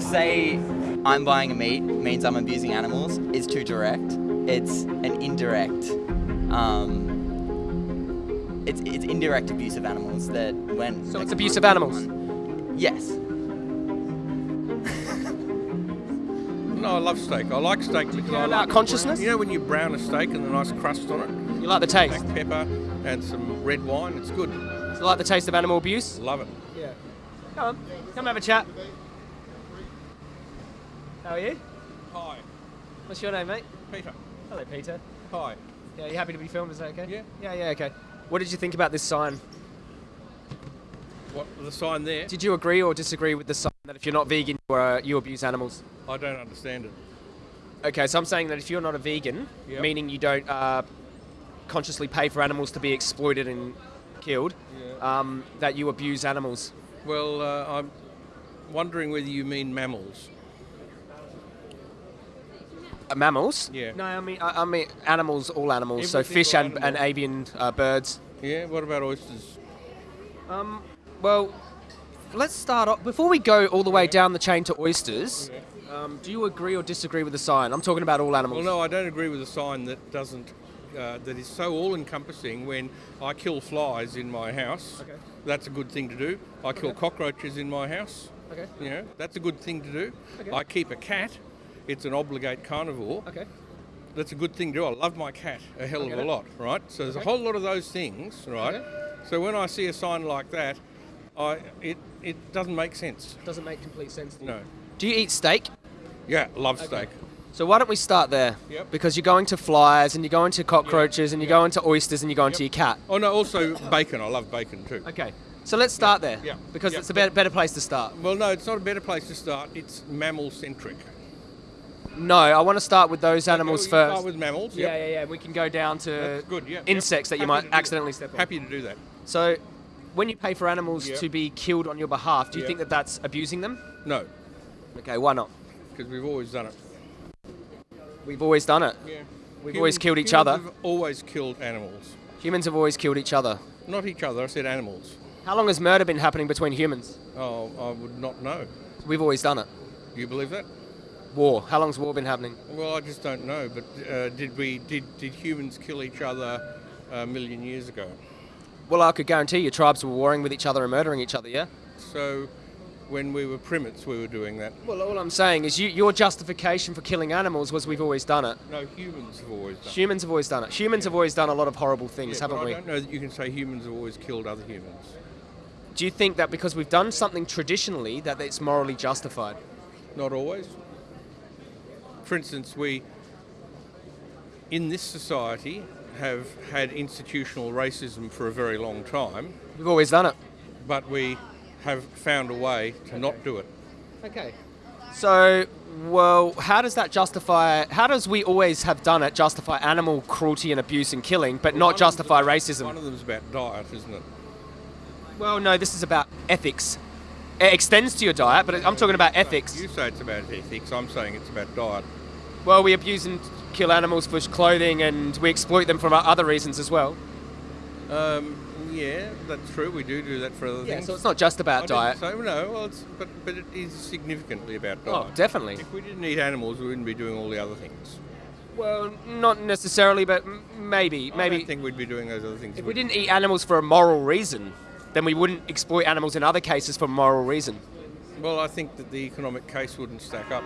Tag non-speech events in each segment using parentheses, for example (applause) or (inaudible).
to say I'm buying a meat means I'm abusing animals is too direct. It's an indirect. Um, it's, it's indirect abuse of animals that when. So it's abuse of animals? Yes. No, I love steak. I like steak because I like consciousness? You know when you brown a steak and the nice crust on it? You like the taste? Black pepper and some red wine. It's good. You like the taste of animal abuse? Love it. Yeah. Come on, come have a chat. How are you? Hi, What's your name, mate? Peter. Hello, Peter. Hi. Yeah, you happy to be filmed? Is that okay? Yeah. Yeah, yeah, okay. What did you think about this sign? What the sign there? Did you agree or disagree with the sign that if you're not vegan, you, uh, you abuse animals? I don't understand it. Okay, so I'm saying that if you're not a vegan, Yep. meaning you don't uh, consciously pay for animals to be exploited and killed, Yeah. um, that you abuse animals. Well, uh, I'm wondering whether you mean mammals. Mammals? Yeah. No, I mean I, I mean animals, all animals. so fish and, and avian uh, birds. Yeah. What about oysters? Um, well, let's start off before we go all the way down the chain to oysters. Um, do you agree or disagree with the sign? I'm talking about all animals. Well, no, I don't agree with a sign that doesn't. Uh, that is so all-encompassing. When I kill flies in my house, Okay. that's a good thing to do. I kill cockroaches in my house. Okay. You know, that's a good thing to do. Okay. I keep a cat. It's an obligate carnivore. Okay. That's a good thing to do. I love my cat a hell of a it. lot, right? So there's Okay. a whole lot of those things, right? Okay. So when I see a sign like that, I it it doesn't make sense. Doesn't make complete sense. To you. No. Do you eat steak? Yeah, love steak. So why don't we start there? Yep. Because you're going to flies and you're going to cockroaches and you're going to oysters and you're going to your cat. Oh no, also bacon. I love bacon too. Okay. So let's start there. yeah, Because yeah. it's a better, better place to start. Well, no, it's not a better place to start. It's mammal centric. No, I want to start with those animals first. Start with mammals. yeah, yep. yeah, yeah. We can go down to good. Yeah. insects yep. that you Happy might do that. accidentally step on. Happy to do that. So, when you pay for animals Yeah. to be killed on your behalf, do you Yeah. think that that's abusing them? No, Okay, why not? because we've always done it. We've always done it. Yeah. We've always killed each other. Have always killed animals. Humans have always killed each other. Not each other. I said animals. How long has murder been happening between humans? Oh, I would not know. We've always done it. You believe that? War. How long's war been happening? Well, I just don't know. But uh, did we did did humans kill each other a million years ago? Well, I could guarantee you tribes were warring with each other and murdering each other, yeah? So, when we were primates, we were doing that. Well, all I'm saying is you, your justification for killing animals was we've always done it. No, humans have always done. it. Humans have always done it. Humans have always done a lot of horrible things, Yeah, haven't I we? I don't know that you can say humans have always killed other humans. Do you think that because we've done something traditionally that it's morally justified? Not always. For instance, we, in this society, have had institutional racism for a very long time, We've always done it. but we have found a way to not do it. Okay. So, well, how does that justify? How does we always have done it justify animal cruelty and abuse and killing, but One not justify racism? One of them's about diet, isn't it? Well, no, this is about ethics. It extends to your diet, but I'm talking about ethics. You say it's about ethics. I'm saying it's about diet. Well, we abuse and kill animals for clothing, and we exploit them for other reasons as well. Um, yeah, that's true. We do do that for other Yeah, things. so it's not just about didn't diet. no, well, it's, but but it is significantly about diet. Oh, definitely. If we didn't eat animals, we wouldn't be doing all the other things. Well, not necessarily, but m- maybe, I don't think we'd be doing those other things. If we didn't eat animals for a moral reason, then we wouldn't exploit animals in other cases for a moral reason. Well, I think that the economic case wouldn't stack up.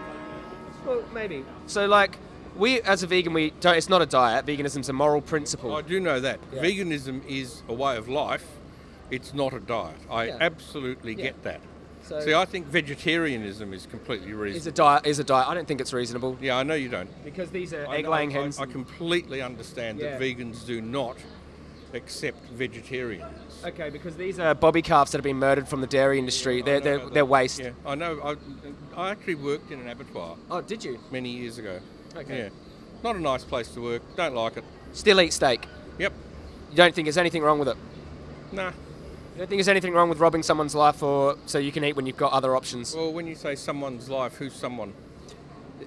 Well, maybe. So, like, we as a vegan, we don't. It's not a diet. Veganism's a moral principle. I do know that. Yeah. Veganism is a way of life. It's not a diet. I Yeah. absolutely Yeah. get that. So, See, I think vegetarianism is completely reasonable. is a diet is a diet. I don't think it's reasonable Yeah, I know you don't. because these are I egg-laying I- hens. I, completely understand Yeah. that vegans do not accept vegetarians. okay, because these are bobby calves that have been murdered from the dairy industry. They're I they're, they're waste. Yeah, I know. I, I actually worked in an abattoir Oh, did you? many years ago. Okay. Yeah. Not a nice place to work. Don't like it. Still eat steak. Yep. You don't think there's anything wrong with it? Nah. You don't think there's anything wrong with robbing someone's life or so you can eat when you've got other options? Well, when you say someone's life, who's someone?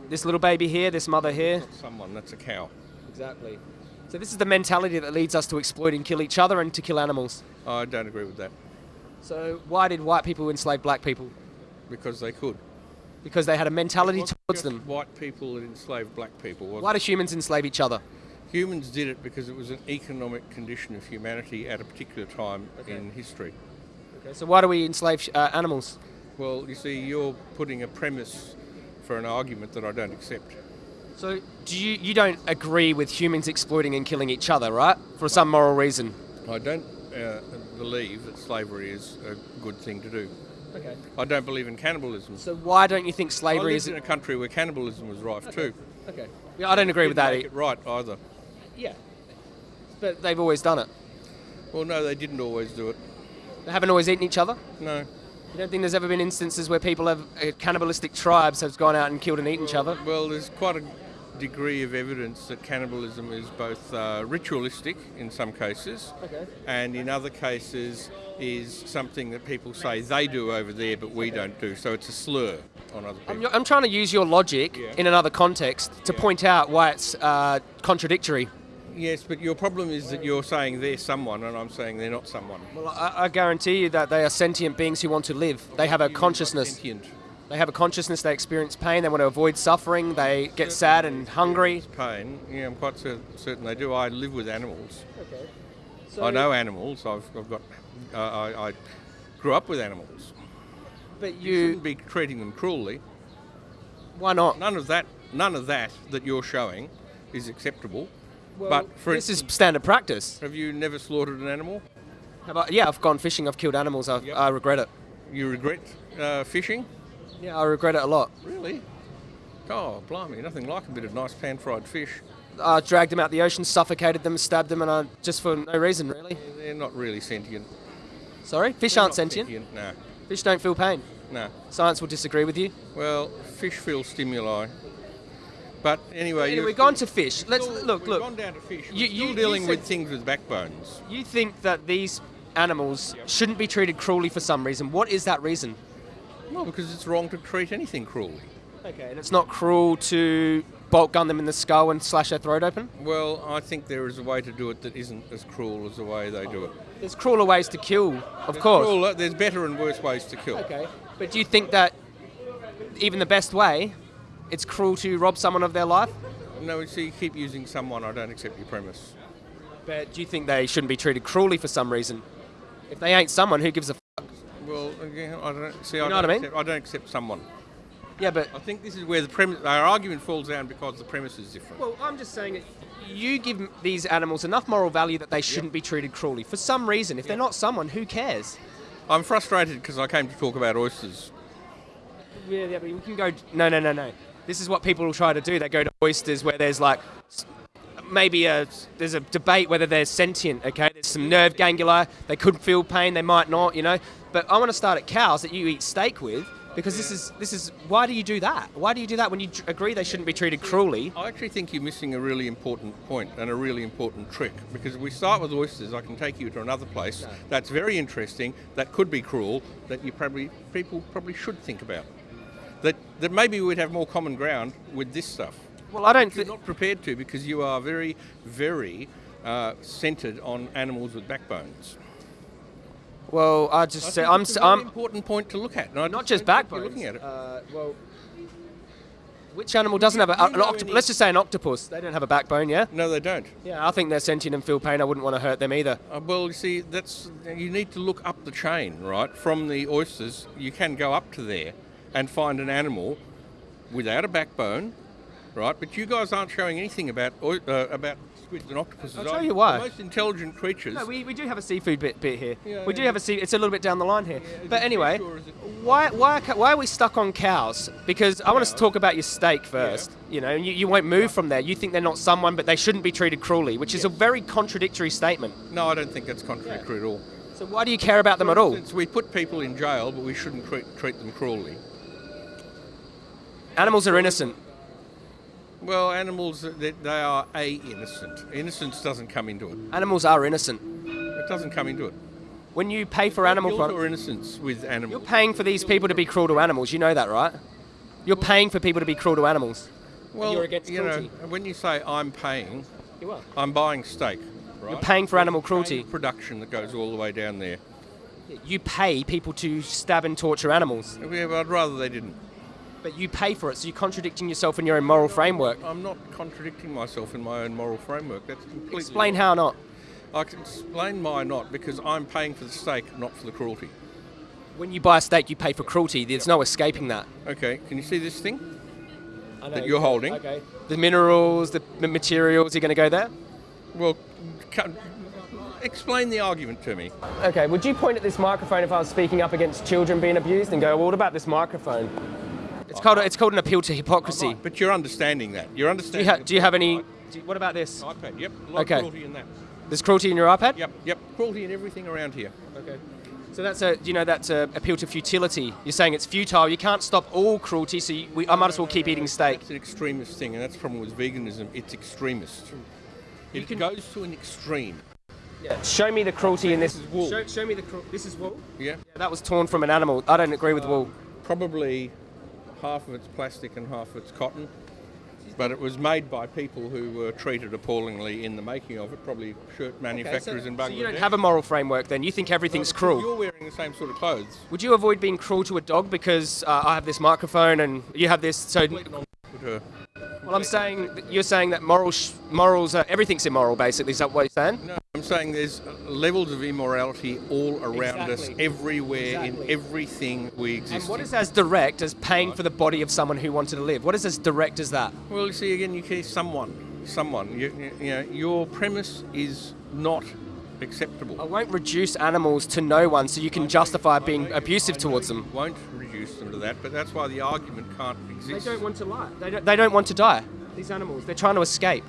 This little baby here, this mother here. Someone. That's a cow. Exactly. So this is the mentality that leads us to exploit and kill each other and to kill animals. I don't agree with that So why did white people enslave black people? because they could. because they had a mentality towards them. White people that enslaved black people. Why do humans enslave each other? Humans did it because it was an economic condition of humanity at a particular time in history. Okay, so why do we enslave uh, animals? Well, you see, you're putting a premise for an argument that I don't accept. So do you you don't agree with humans exploiting and killing each other, right? For some moral reason. I don't uh, believe that slavery is a good thing to do. Okay. I don't believe in cannibalism. So why don't you think I slavery lived is? in a country where cannibalism was rife too. Okay. Yeah, I don't agree with that. Make it right either. Yeah. But they've always done it. Well, no, they didn't always do it. They haven't always eaten each other. No. You don't think there's ever been instances where people have uh, cannibalistic tribes have gone out and killed and eaten each other? Well, there's quite a degree of evidence that cannibalism is both uh, ritualistic in some cases, Okay. and in other cases is something that people say they do over there, but we don't do. So it's a slur on other people. I'm, I'm trying to use your logic Yeah. in another context to Yeah. point out why it's uh, contradictory. Yes, but your problem is that you're saying they're someone, and I'm saying they're not someone. Well, I, I guarantee you that they are sentient beings who want to live. They have a You mean by consciousness. sentient? They have a consciousness. They experience pain. They want to avoid suffering. They get sad and hungry. Pain. Yeah, I'm quite certain they do. I live with animals. Okay. So I know animals. I've, I've got. Uh, I, I grew up with animals. But You you, shouldn't be treating them cruelly. why not? None of that. None of that that you're showing is acceptable. Well, but for this is standard practice. have you never slaughtered an animal? Have I- yeah, I've gone fishing. I've killed animals. I, Yep. I regret it. You regret uh, fishing? Yeah, I regret it a lot. Really? Oh, blimey! Nothing like a bit of nice pan-fried fish. I dragged them out the ocean, suffocated them, stabbed them, and I just for no reason really. They're not really sentient. Sorry, fish They're aren't not sentient. No, Fish don't feel pain. no. Science will disagree with you. Well, fish feel stimuli. But anyway, Anyway, we've gone to fish. Let's still- look, we've look. gone down to fish. We're You- still you- you dealing said- with things with backbones. You think that these animals shouldn't be treated cruelly for some reason. What is that reason? Well, because it's wrong to treat anything cruelly. Okay, and it's not cruel to bolt gun them in the skull and slash their throat open. Well, I think there is a way to do it that isn't as cruel as the way they do it. There's crueler ways to kill, of There's course. cruel- there's better and worse ways to kill. Okay, but do you think that even the best way, it's cruel to rob someone of their life? No, you you keep using someone. I don't accept your premise. But do you think they shouldn't be treated cruelly for some reason? If they ain't someone, who gives a Well, again, I don't see. You I know don't what I mean? Accept, I don't accept someone. Yeah, but I think this is where the premise, our argument falls down because the premise is different. well, I'm just saying it. You give these animals enough moral value that they shouldn't be treated cruelly for some reason. If they're not someone, who cares? I'm frustrated because I came to talk about oysters. Yeah, yeah, but you can go. No, no, no, no. This is what people will try to do. They go to oysters where there's like maybe a there's a debate whether they're sentient. Okay, there's some nerve ganglia. They could feel pain. They might not. You know. But I want to start at cows that you eat steak with because this is this is why do you do that? Why do you do that when you agree they shouldn't be treated cruelly? I actually think you're missing a really important point and a really important trick because if we start with oysters, I can take you to another place that's very interesting, that could be cruel, that you probably people probably should think about. That that maybe we'd have more common ground with this stuff. Well, I don't. Think you're not prepared to because you are very, very uh, centred on animals with backbones. well, I just I say I'm. it's s- a I'm important point to look at. and I not just just don't think backbones. You're looking at it. Uh, well, which animal doesn't have a, an octopus? Let's just say an octopus. They don't have a backbone, yeah. no, they don't. Yeah, I think they're sentient and feel pain. I wouldn't want to hurt them either. Uh, well, you see, that's you need to look up the chain, right? From the oysters, you can go up to there and find an animal without a backbone, right? But you guys aren't showing anything about uh, about squids and octopuses. I'll tell you why. The most intelligent creatures. No, we, we do have a seafood bit, bit here. Yeah, we do have a sea. It's a little bit down the line here. is but anyway, fish or is it- why why are why are we stuck on cows? Because I want us to talk about your steak first. You know, and you, you won't move from there. You think they're not someone, but they shouldn't be treated cruelly, which is a very contradictory statement. no, I don't think that's contradictory at all. So why do you care about them at all? Since we put people in jail, but we shouldn't treat, treat them cruelly. Animals are innocent. Well, animals, uh, they, they are a innocent. Innocence doesn't come into it. Animals are innocent. It doesn't come into it. When you pay for animal Guilt products, or innocence with animals. you're paying for these people to be cruel to animals. You know that, right? You're paying for people to be cruel to animals. Well, you're against you know, when you say I'm paying, You are. I'm buying steak. Right? You're paying for animal cruelty. Production that goes all the way down there. You pay people to stab and torture animals. Yeah, but I'd rather they didn't. But you pay for it, so you're contradicting yourself in your own moral framework. I'm not contradicting myself in my own moral framework. That's completely. Explain how not. I can explain why not because I'm paying for the steak, not for the cruelty. When you buy a steak, you pay for cruelty. There's no escaping that. Okay, can you see this thing? I That you're holding. Okay. The minerals, the materials, you're going to go there? Well, explain the argument to me. Okay, would you point at this microphone if I was speaking up against children being abused and go, well, what about this microphone? It's called, it's called an appeal to hypocrisy. But you're understanding that. You're Do understanding. you, ha- do you have any? Do you- what about this? iPad? Yep. A lot Okay. of cruelty in that. There's cruelty in your iPad. Yep. Yep. Cruelty in everything around here. Okay. So that's a you know that's a appeal to futility. You're saying it's futile. You can't stop all cruelty, so you, we, I might as well keep eating steak. It's an extremist thing, and that's the problem with veganism. It's extremist. It goes to an extreme. Show me the cruelty in this. This is wool. Show, show me the cru- This is wool. Yeah. Yeah, that was torn from an animal. I don't agree with wool. Probably half of it's plastic and half of it's cotton. But it was made by people who were treated appallingly in the making of it, probably shirt manufacturers in so Bangladesh. you don't have a moral framework then. You think everything's cruel. You're wearing the same sort of clothes. Would you avoid being cruel to a dog because uh, I have this microphone and you have this? So, well, I'm saying you're saying that moral sh- morals are everything's immoral. Basically, is that what you're saying? No, I'm saying there's levels of immorality all around us, everywhere, Exactly. in everything we exist And what in. is as direct as paying for the body of someone who wanted to live? What is as direct as that? Well, you see, again, you see someone, someone. You, you, know, your premise is not acceptable. I won't reduce animals to no one so you can justify being abusive towards them. Won't reduce them to that, but that's why the argument can't exist. They don't want to lie. They don't, they don't want to die. These animals, they're trying to escape.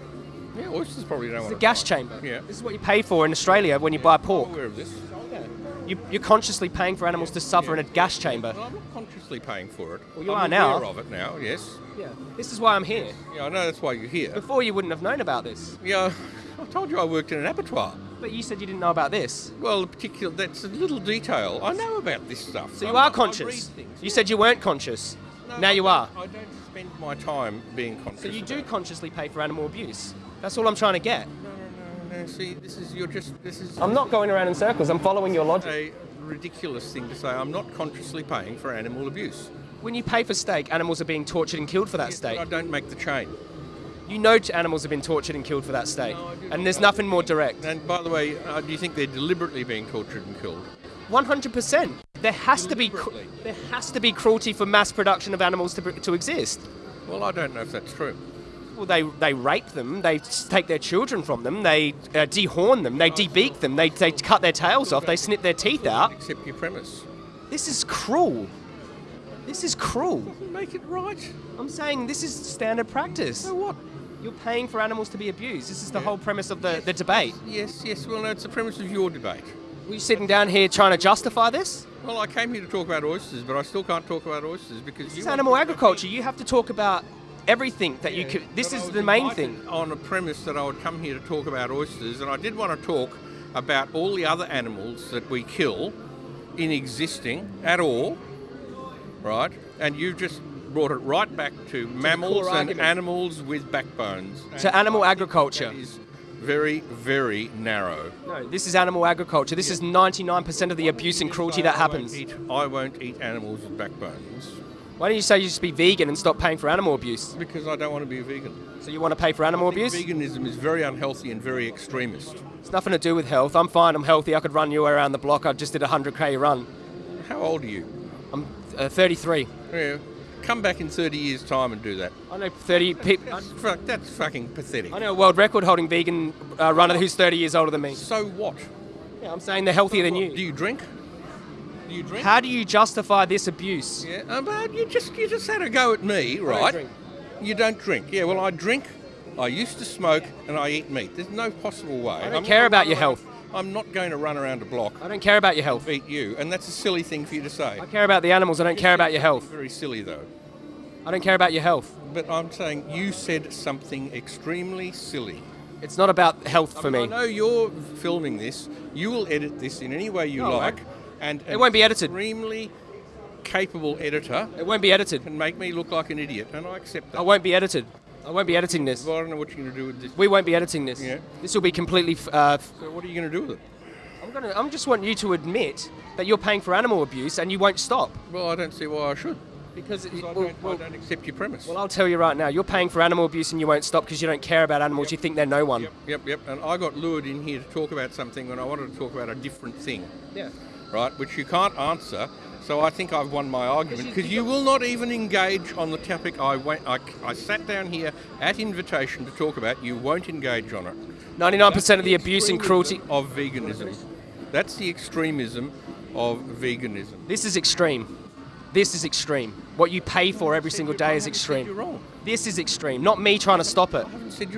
Yeah, oysters probably don't It's a gas die. chamber. Yeah. This is what you pay for in Australia when you buy I'm pork. aware of this. Oh, you, you're consciously paying for animals to suffer in a gas chamber. Well, I'm not consciously paying for it. Well, you I'm are now. aware of it now. Yes. Yeah. This is why I'm here. Yeah, I know that's why you're here. Before you wouldn't have known about this. Yeah, (laughs) I told you I worked in an abattoir. But you said you didn't know about this. Well, particular that's a little detail. I know about this stuff. So you I- are conscious. You said you weren't conscious. No, now I you are. I don't spend my time being conscious. So you do consciously pay for animal abuse. That's all I'm trying to get. No, no, no, no. See, this is you're just this is I'm not going around in circles. I'm following your logic. a ridiculous thing to say. I'm not consciously paying for animal abuse. When you pay for steak, animals are being tortured and killed for that Yes, but steak. I don't make the chain. You know animals have been tortured and killed for that steak. No, I do and there's nothing more direct. And by the way, uh, do you think they're deliberately being tortured and killed? 100%. There has to be there has to be cruelty for mass production of animals to, to exist. Well, I don't know if that's true. Well, they, they rape them, they take their children from them, they uh, dehorn them, they debeak them, they, they cut their tails off, they snip their teeth out. Accept your premise. This is cruel. This is cruel. Make it right. I'm saying this is standard practice. So what? You're paying for animals to be abused. This is the whole premise of the, the debate. Yes, yes. Well, no, it's the premise of your debate. Were you sitting down here trying to justify this? Well, I came here to talk about oysters, but I still can't talk about oysters because This you is animal agriculture. You have to talk about everything that you could. This is the main thing. On a premise that I would come here to talk about oysters, and I did want to talk about all the other animals that we kill in existing at all, right? And you've just brought it right back to mammals and argument. animals with backbones. To And animal agriculture. Is very, very narrow. No, this is animal agriculture. This is 99% of the abuse and cruelty that happens. eat- I won't eat animals with backbones Why don't you say you just be vegan and stop paying for animal abuse? because I don't want to be a vegan. So you want to pay for animal abuse? Veganism is very unhealthy and very extremist. It's nothing to do with health. I'm fine. I'm healthy. I could run you around the block. I just did a 100k run. How old are you? I'm uh, 33. Yeah. Come back in 30 years' time and do that. I know 30 people. That's, fuck, that's fucking pathetic. I know a world record holding vegan uh, runner who's 30 years older than me. So what? Yeah, I'm saying they're healthier than Do you. Do you drink? Do you drink? How do you justify this abuse? yeah, uh, but you just you just had a go at me, right? drink. You don't drink. Yeah, well I drink. I used to smoke and I eat meat. There's no possible way. I don't care about your health. I'm not going to run around a block I don't care about your health. Eat you, and that's a silly thing for you to say. I care about the animals. I don't care about your health. Very silly though. I don't care about your health. But I'm saying you said something extremely silly. It's not about health for I me. know you're filming this. You will edit this in any way you No, I like. And It won't be edited. Extremely capable editor It won't be edited. can make me look like an idiot, and I accept that. I won't be edited. I won't be editing this. Well, I don't know what you're going to do with this. We won't be editing this. Yeah. This will be completely. f- Uh, So what are you going to do with it? I'm gonna. I'm just want you to admit that you're paying for animal abuse and you won't stop. Well, I don't see why I should. Because it, I, well, don't, well- I don't accept your premise. well, I'll tell you right now, you're paying for animal abuse and you won't stop because you don't care about animals. You think they're no one. Yep, yep, yep. And I got lured in here to talk about something when I wanted to talk about a different thing, Yeah. Right? Which you can't answer. So I think I've won my argument because you will not even engage on the topic I went. I, I sat down here at invitation to talk about. You won't engage on it. 99% of the abuse and cruelty. Of veganism. That's the extremism of veganism. This is extreme. This is extreme. What you pay for every single day is You're extreme. wrong. This is extreme. Not me trying to stop it.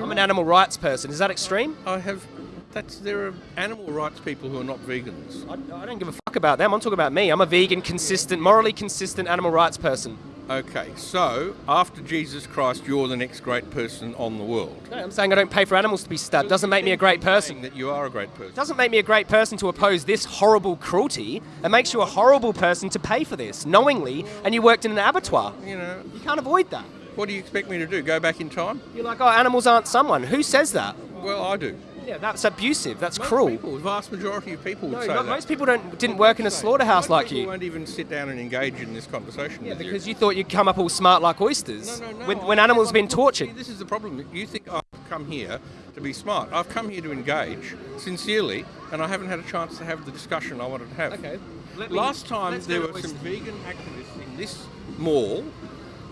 I'm an animal rights person. Is that extreme? I have. That's there are animal rights people who are not vegans. I, I don't give a fuck about them. I'm talking about me. I'm a vegan, consistent, morally consistent animal rights person. Okay, so after Jesus Christ, you're the next great person on the world. No, I'm saying I don't pay for animals to be stabbed. Doesn't make me a great person. That you are a great person. Doesn't make me a great person to oppose this horrible cruelty. It makes you a horrible person to pay for this knowingly, and you worked in an abattoir. You know, You can't avoid that. what do you expect me to do? Go back in time? You're like, oh, animals aren't someone. Who says that? Well, I do. Yeah, that's abusive. That's Most cruel. People, the vast majority of people would No, that. most people don't didn't work in a slaughterhouse Most like people you. won't even sit down and engage in this conversation Yeah, because you. you thought you'd come up all smart like oysters. No, no, no. When, when animals have been tortured. This is the problem. You think I've come here to be smart. I've come here to engage sincerely, and I haven't had a chance to have the discussion I wanted to have. Okay. Let me- Last time there were some vegan activists in this mall.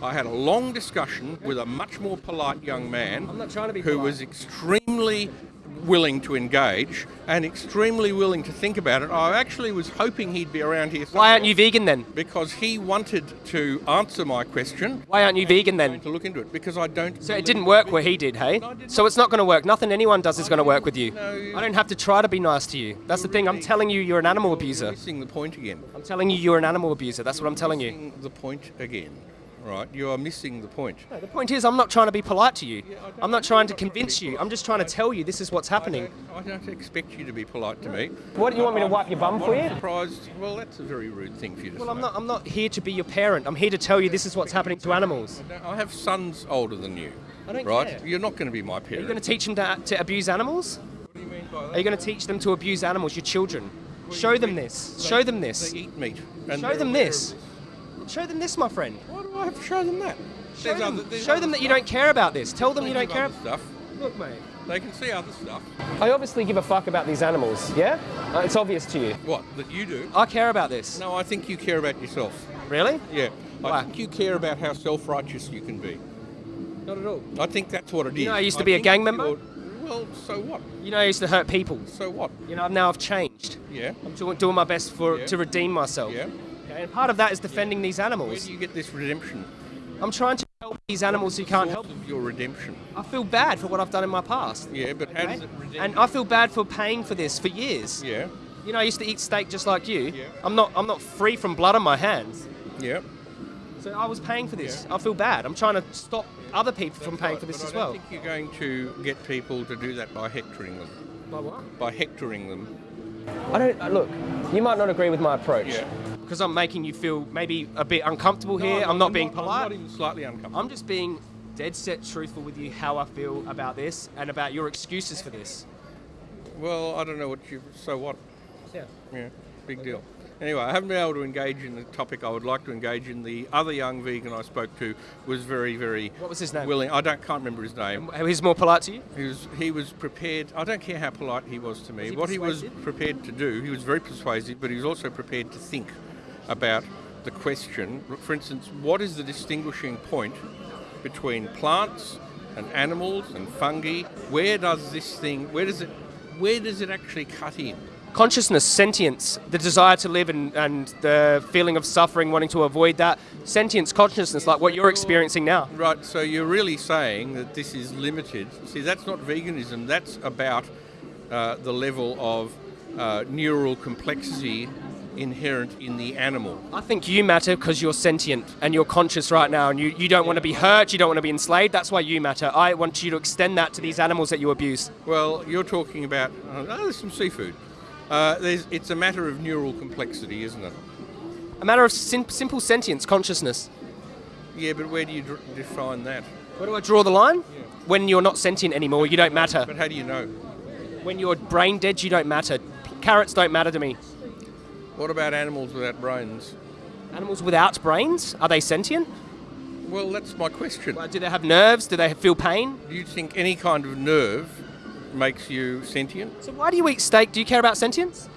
I had a long discussion with a much more polite young man I'm not trying to be who polite. was extremely willing to engage and extremely willing to think about it. I actually was hoping he'd be around here. Why aren't you vegan then? Because he wanted to answer my question. Why aren't you vegan then? to look into it because I don't. So it didn't work where he did, hey? No, did So it's not going to work. Nothing anyone does is going to work with you. No, I don't have to try to be nice to you. That's the thing. I'm telling you, you're an animal abuser. missing the point again. I'm telling you, you're an animal abuser. That's what I'm telling you. The point again, right? You are missing the point. No, the point is, I'm not trying to be polite to you. Yeah, I'm not trying to convince you. I'm just trying to tell you this is what's I happening. don't, I don't expect you to be polite to me. What do you want me to wipe your bum for I'm you? surprised. Well, that's a very rude thing for you to Well, say. I'm not. I'm not here to be your parent. I'm here to tell you this is what's happening to animals. I have sons older than you. I don't right? care. You're not going to be my Are parent. you going to teach them to, to abuse animals? What do you mean by that? Are you going to teach them to abuse animals, your children? Show them this. Show them this. They eat meat. and Show them this. Show them this, my friend. this. Why do I have to show them that? Show them, other- show other them that you don't care about this. Tell them you don't care. other stuff. Look, mate. They can see other stuff. I obviously give a fuck about these animals. Yeah, uh, it's obvious to you. What? That you do? I care about this. No, I think you care about yourself. Really? Yeah. Why? I think you care about how self-righteous you can be. Not at all. I think that's what it is. You know I used to be a gang member? you're- Well, so what? You know, I used to hurt people. So what? You know, now I've changed. Yeah. I'm doing, doing my best for Yeah. to redeem myself. Yeah. Okay, and part of that is defending these Where animals. do you get this redemption? I'm trying to help these animals who can't help. Of your redemption. I feel bad for what I've done in my past. Yeah, but how does it redeem? And I feel bad for paying for this for years. yeah. You know, I used to eat steak just like you. Yeah. I'm not. I'm not free from blood on my hands. Yeah. So I was paying for this. Yeah. I feel bad. I'm trying to stop other people from paying right, for this as I don't well. think you're going to get people to do that by hectoring them. By what? By hectoring them. I don't look. You might not agree with my approach. Yeah. Because I'm making you feel maybe a bit uncomfortable here. No, I'm not being I'm polite. I'm not even slightly uncomfortable. I'm just being dead set truthful with you how I feel about this and about your excuses for this. Well, I don't know what you. So what? Yeah. Yeah, big deal. Anyway, I haven't been able to engage in the topic I would like to engage in. The other young vegan I spoke to was very, very What was his name? willing. I don't can't remember his name. He's more polite to you? He was he was prepared. I don't care how polite he was to me. Was he what he was prepared to do, he was very persuasive, but he was also prepared to think about the question. For instance, what is the distinguishing point between plants and animals and fungi? Where does this thing? Where does it? Where does it actually cut in? Consciousness, sentience, the desire to live and, and the feeling of suffering, wanting to avoid that. Sentience, consciousness, like what you're experiencing now. Right, so you're really saying that this is limited. See, that's not veganism, that's about uh, the level of uh, neural complexity inherent in the animal. I think you matter because you're sentient and you're conscious right now and you, you don't want to be hurt, you don't want to be enslaved. That's why you matter. I want you to extend that to these animals that you abuse. Well, you're talking about, oh, there's some seafood. Uh, there's, it's a matter of neural complexity, isn't it? A matter of sim- simple sentience, consciousness. Yeah, but where do you define that? Where do I draw the line? When you're not sentient anymore, you don't matter. But how do you know? When you're brain dead, you don't matter. Carrots don't matter to me. What about animals without brains? Animals without brains are they sentient? Well, that's my question. Like, do they have nerves? Do they feel pain? Do you think any kind of nerve makes you sentient? So why do you eat steak? Do you care about sentience?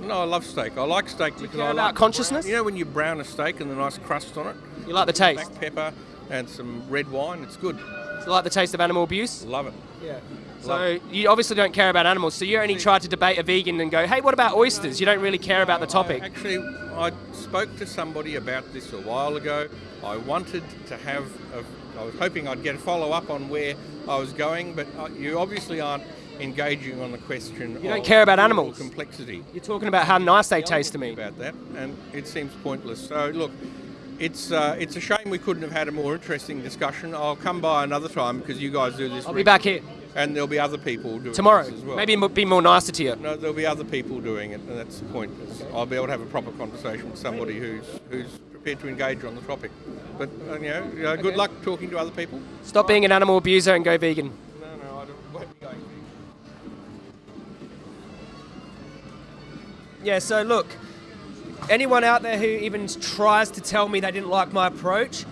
No, I love steak. I like steak because care I about like consciousness? You know when you brown a steak and the nice crust on it, You like the taste? black pepper and some red wine. It's good. You like the taste of animal abuse? Love it. Yeah. So you obviously don't care about animals. So you only tried to debate a vegan and go, hey, what about oysters? You don't really care about the topic. Actually, I spoke to somebody about this a while ago. I wanted to have, a, I was hoping I'd get a follow up on where I was going, but uh, you obviously aren't engaging on the question. You don't of care about animals. complexity. You're talking about how nice they taste to me. about that, and it seems pointless. So look, it's uh, it's a shame we couldn't have had a more interesting discussion. I'll come by another time because you guys do this. I'll be back here and there'll be other people doing tomorrow. this as well. Maybe be more nicer to you. No, there'll be other people doing it, and that's the point. is I'll be able to have a proper conversation with somebody who's who's prepared to engage on the topic. But uh, you know, you know, good Okay. luck talking to other people. Stop being an animal abuser and go vegan. No, no, I don't, won't be going. Yeah, so look, anyone out there who even tries to tell me they didn't like my approach,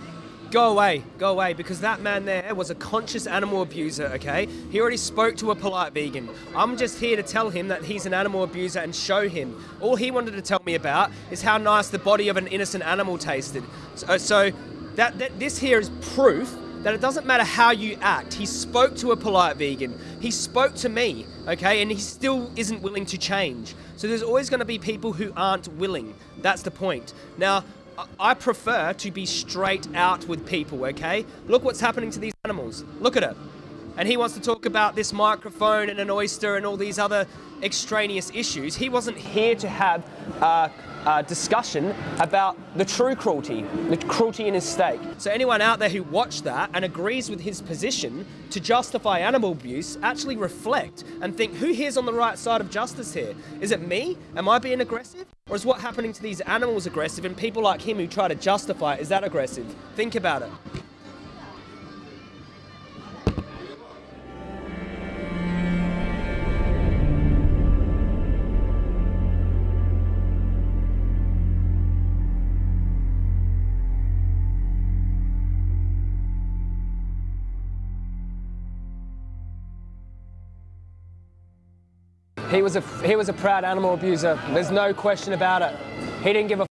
go away, go away, because that man there was a conscious animal abuser, okay? He already spoke to a polite vegan. I'm just here to tell him that he's an animal abuser and show him. All he wanted to tell me about is how nice the body of an innocent animal tasted. So, so that, that this here is proof that it doesn't matter how you act. He spoke to a polite vegan. He spoke to me, okay, and he still isn't willing to change. So there's always going to be people who aren't willing. That's the point. Now, I- prefer to be straight out with people, okay? Look what's happening to these animals. Look at it. And he wants to talk about this microphone and an oyster and all these other extraneous issues. He wasn't here to have uh, uh, discussion about the true cruelty, the cruelty in his steak. So anyone out there who watched that and agrees with his position to justify animal abuse, actually reflect and think, who here's on the right side of justice here? Is it me? Am I being aggressive? Or is what happening to these animals aggressive and people like him who try to justify it, is that aggressive? Think about it. Was a he was a proud animal abuser. There's no question about it. He didn't give a